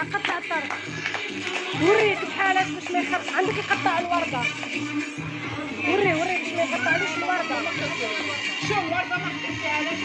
قطع الطرف وريك بحالك باش ما يخرج. عندك يقطع الورده وري وري باش ما يقطعليش الورده شو الورده ما خدمتهاش